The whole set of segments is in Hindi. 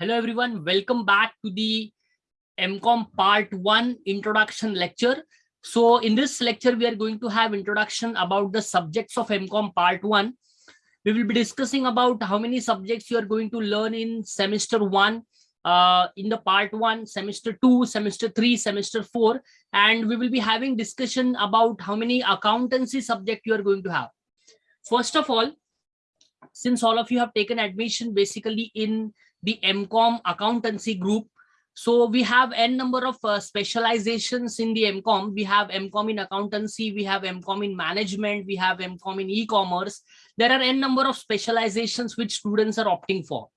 Hello everyone, welcome back to the MCOM part 1 introduction lecture. So in this lecture, we are going to have introduction about the subjects of MCOM part 1. We will be discussing about how many subjects you are going to learn in semester 1, uh, in the part 1, semester 2, semester 3, semester 4, and we will be having discussion about how many accountancy subject you are going to have. First of all, since all of you have taken admission basically in the MCOM accountancy group. So we have n number of uh, specializations in the MCOM. We have MCOM in accountancy, we have MCOM in management, we have MCOM in e-commerce. There are n number of specializations which students are opting for.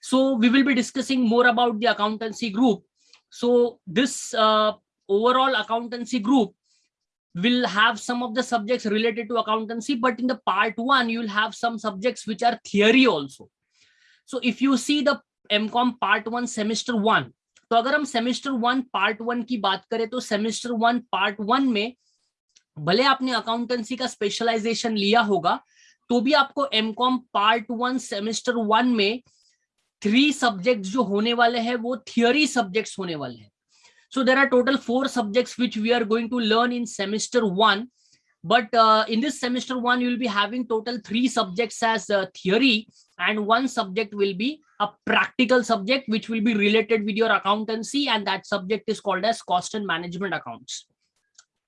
So we will be discussing more about the accountancy group. So this uh, overall accountancy group will have some of the subjects related to accountancy, but in the part one, you'll have some subjects which are theory also. So if you see the MCom part one semester one तो अगर हम सेमेस्टर वन पार्ट वन की बात करें तो सेमेस्टर वन पार्ट वन में भले आपने अकाउंटेंसी का स्पेशलाइजेशन लिया होगा तो भी आपको MCom part one semester one में थ्री सब्जेक्ट जो होने वाले हैं, वो थियोरी सब्जेक्ट्स होने वाले हैं। So, there are total four subjects which we are going to learn in semester one. But uh, in this semester one you will be having total three subjects as uh, theory and one subject will be a practical subject which will be related with your accountancy and that subject is called as cost and management accounts.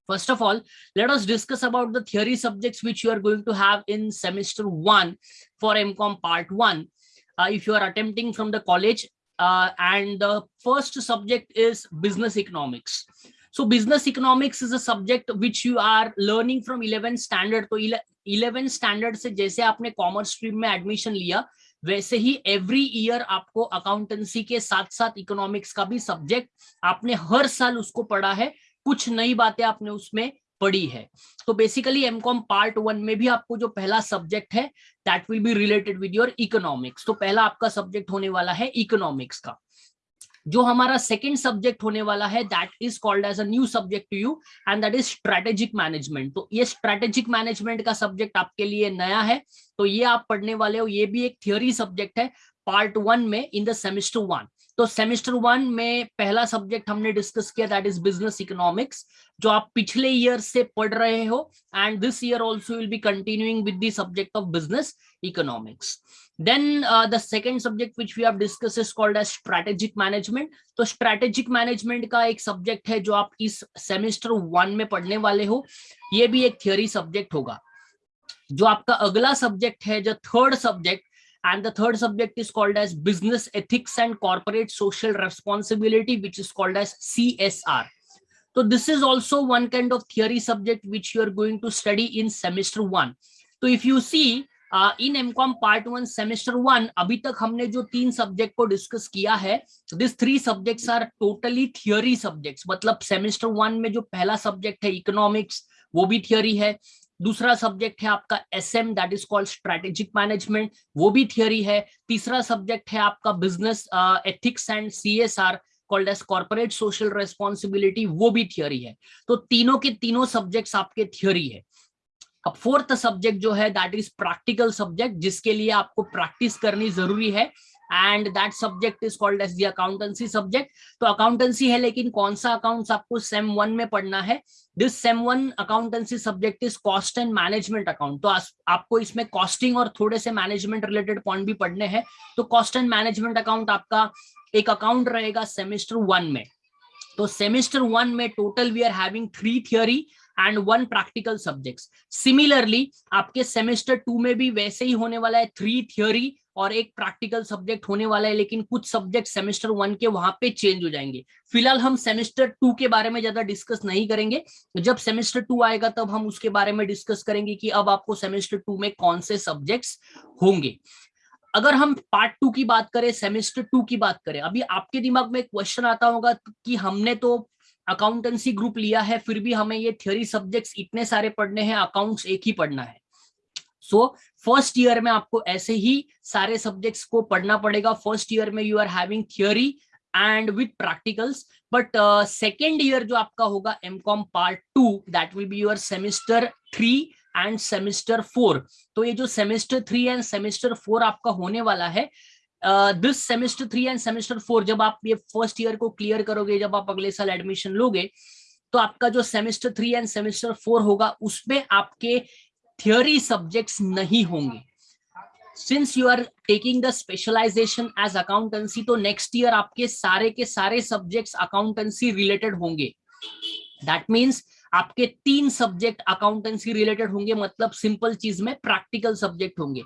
First of all, let us discuss about the theory subjects which you are going to have in semester one for MCOM part one. Uh, if you are attempting from the college uh, and the first subject is business economics. So business economics is a subject which you are learning from 11th standard. So eleventh standard से जैसे आपने कॉमर्स स्ट्रीम में एडमिशन लिया, वैसे ही एवरी ईयर आपको अकाउंटेंसी के साथ साथ इकोनॉमिक्स का भी सब्जेक्ट आपने हर साल उसको पढ़ा है। कुछ नई बातें आपने उसमें पढ़ी है। तो बेसिकली एमकॉम पार्ट वन में भी आपको जो पहला सब्जेक्ट है that will be related with your economics तो पहला आपका सब्जेक्ट होने वाला है इकोनॉमिक्स का। जो हमारा सेकेंड सब्जेक्ट होने वाला है that is called as a new subject to you and that is strategic management तो ये स्ट्रेटेजिक मैनेजमेंट का सब्जेक्ट आपके लिए नया है तो ये आप पढ़ने वाले हो, ये भी एक थियोरी सब्जेक्ट है पार्ट वन में इन द सेमिस्टर वन तो सेमिस्टर वन में पहला सब्जेक्ट हमने डिस्कस किया दैट इज़ बिज़नेस इकोनॉमिक्स जो आप पिछले ईयर से पढ़ रहे हो and this year also will be continuing with subject of business economics then the second subject which we have discuss is called as strategic management तो स्ट्रैटेजिक मैनेजमेंट का एक सब्जेक्ट है जो आप इस सेमिस्टर वन में पढ़ने वाले हो, ये भी एक थियोरी सब्जेक्ट होगा। जो आपका अगला सब्जेक्ट है, जो third subject and the third subject is called as business ethics and corporate social responsibility which is called as CSR so this is also one kind of theory subject which you are going to study in semester one so if you see in MCom part one semester one अभी तक हमने जो तीन सब्जेक्ट को डिस्कस किया है this three subjects are totally theory subjects मतलब सेमेस्टर वन में जो पहला सब्जेक्ट है इकोनॉमिक्स वो भी थियोरी है दूसरा सब्जेक्ट है आपका S M that is called strategic management वो भी थियोरी है। तीसरा सब्जेक्ट है आपका business ethics and C S R called as corporate social responsibility वो भी थियोरी है। तो तीनों के तीनों सब्जेक्ट्स आपके थियोरी है। अब फोर्थ सब्जेक्ट जो है दैट इज़ प्रैक्टिकल सब्जेक्ट जिसके लिए आपको प्रैक्टिस करनी ज़रूरी है। And that subject is called as the accountancy subject तो अकाउंटेंसी है, लेकिन कौन सा अकाउंट्स आपको सेम वन में पढ़ना है? This sem one accountancy subject is cost and management account तो आपको इसमें कॉस्टिंग और थोड़े से मैनेजमेंट रिलेटेड पॉइंट भी पढ़ने हैं। तो कॉस्ट एंड मैनेजमेंट अकाउंट आपका एक अकाउंट रहेगा सेमेस्टर वन में। तो सेमेस्टर वन में total we are having three theory and one practical subjects similarly आपके सेमेस्टर टू में भी वैसे ही होने वाला है थ्री थियोरी और एक प्रैक्टिकल सब्जेक्ट होने वाला है, लेकिन कुछ सब्जेक्ट सेमेस्टर वन के वहाँ पे चेंज हो जाएँगे। फ़िलहाल हम सेमेस्टर टू के बारे में ज़्यादा डिस्कस नहीं करेंगे। जब सेमेस्टर टू आएगा, तब हम उसके बारे में डिस्कस करेंगे कि अब आपको सेमेस्टर टू में कौन से सब्जेक्ट्स होंगे। अगर हम पार्ट टू की बात करें सेमेस्टर टू की बात करें, अभी आपके दिमाग में क्वेश्चन आता होगा कि हमने तो अकाउंटेंसी ग्रुप लिया है, फिर भी हमें ये थ्योरी सब्जेक्ट्स इतने सारे पढ़ने हैं अकाउंट्स एक ही पढ़ना है। सो फ़र्स्ट ईयर में आपको ऐसे ही सारे सब्जेक्ट्स को पढ़ना पड़ेगा। फ़र्स्ट ईयर में you are having theory and with practicals but second year जो आपका होगा M com part two that will be your semester three and semester four तो ये जो semester three and semester four आपका होने वाला है this semester three and semester four जब आप ये फ़र्स्ट ईयर को क्लियर करोगे, जब आप अगले साल एडमिशन लोगे तो आपका जो semester three and semester four होगा, उसमें आपके थियोरी सब्जेक्ट्स नहीं होंगे। Since you are taking the specialization as accountancy तो नेक्स्ट ईयर आपके सारे के सारे सब्जेक्ट अकाउंटेंसी रिलेटेड होंगे। दैट मीन्स आपके तीन सब्जेक्ट अकाउंटेंसी रिलेटेड होंगे मतलब सिंपल चीज़ में प्रैक्टिकल सब्जेक्ट होंगे।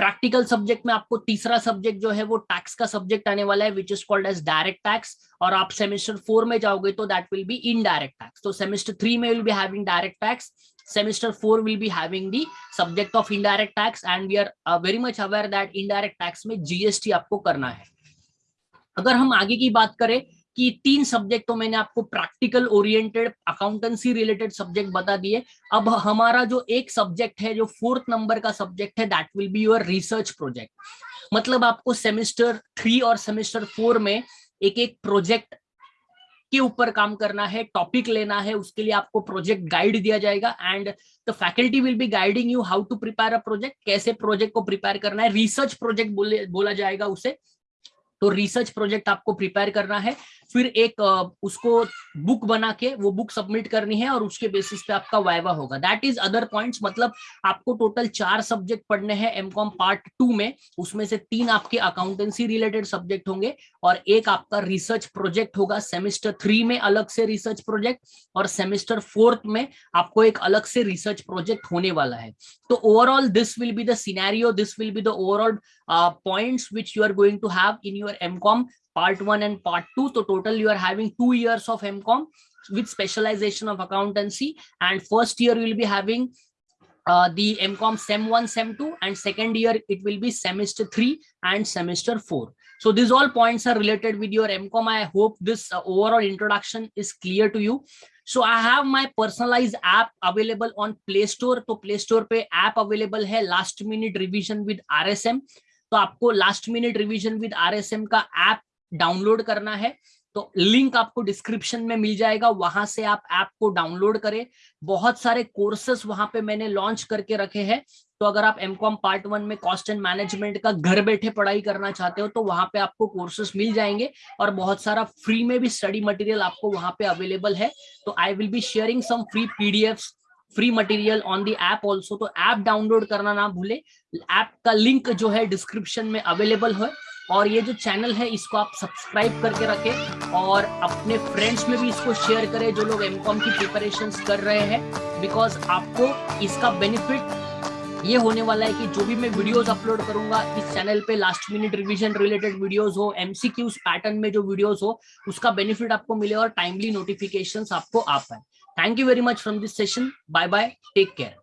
प्रैक्टिकल सब्जेक्ट में आपको तीसरा सब्जेक्ट जो है वो टैक्स का सब्जेक्ट आने वाला है which is called as direct tax और आप सेमेस्टर फोर में जाओगे तो that will be in direct tax तो सेमेस्टर थ्री में will be having direct tax 4 will be having the subject of indirect tax and we are uh, very much aware that indirect tax में जीएसटी आपको करना है। अगर हम आगे की बात करें कि तीन सब्जेक्ट तो मैंने आपको practical oriented accountancy related subject बता दिए अब हमारा जो एक सब्जेक्ट है, जो फोर्थ नंबर का सब्जेक्ट है that will be your research project मतलब आपको सेमेस्टर थ्री और सेमेस्टर फोर में एक एक प्रोजेक्ट के ऊपर काम करना है टॉपिक लेना है, उसके लिए आपको प्रोजेक्ट गाइड दिया जाएगा। And the faculty will be guiding you how to prepare a project कैसे प्रोजेक्ट को प्रिपेयर करना है रिसर्च प्रोजेक्ट बोले, बोला जाएगा उसे। तो रिसर्च प्रोजेक्ट आपको प्रिपेयर करना है। फिर एक उसको बुक बना के वो बुक सबमिट करनी है और उसके बेसिस पे आपका वाइवा होगा। दैट इज़ अदर पॉइंट्स मतलब आपको टोटल चार सब्जेक्ट पढ़ने हैं एमकॉम पार्ट टू में, उसमें से तीन आपके अकाउंटेंसी रिलेटेड सब्जेक्ट होंगे और एक आपका रिसर्च प्रोजेक्ट होगा। सेमेस्टर थ्री में अलग से रिसर्च प्रोजेक्ट और सेमेस्टर फोर्थ में आपको एक अलग से रिसर्च प्रोजेक्ट होने वाला है। तो overall this will be the scenario this will be the overall points which you are going to have in your MCom part 1 and part 2 so total you are having two years of mcom with specialization of accountancy and first year you will be having uh, the mcom sem 1 sem 2 and second year it will be semester 3 and semester 4 so these all points are related with your mcom i hope this uh, overall introduction is clear to you so i have my personalized app available on play store तो play store पे app available है last minute revision with rsm तो आपको last minute revision with RSM का ऐप डाउनलोड करना है तो लिंक आपको डिस्क्रिप्शन में मिल जाएगा, वहाँ से आप ऐप को डाउनलोड करें। बहुत सारे कोर्सेस वहाँ पे मैंने लॉन्च करके रखे हैं तो अगर आप एमकॉम पार्ट वन में कॉस्ट एंड मैनेजमेंट का घर बैठे पढ़ाई करना चाहते हो तो वहाँ पे आपको कोर्सेस मिल जाएँगे और बहुत सारा फ्री में भी स्टडी मटेरियल आपको वहाँ पे अवेलेबल है। तो I will be sharing some free PDF free material on the app also तो ऐप डाउनलोड करना ना भूले। ऐप का लिंक जो है डिस्क्रिप्शन में अवेलेबल है। और ये जो चैनल है, इसको आप सब्सक्राइब करके रखें और अपने फ्रेंड्स में भी इसको शेयर करें, जो लोग एमकॉम की प्रिपरेशन कर रहे हैं। बिकॉज़ आपको इसका बेनिफिट ये होने वाला है कि जो भी मैं वीडियोस अपलोड करूँगा, इस चैनल पे last minute revision related videos हो एमसीक्यूज पैटर्न में जो वीडियोस हो, उसका बेनिफिट आपको मिले और टाइमली नोटिफिकेशंस आपको आ पाए। Thank you very much from this session bye bye take care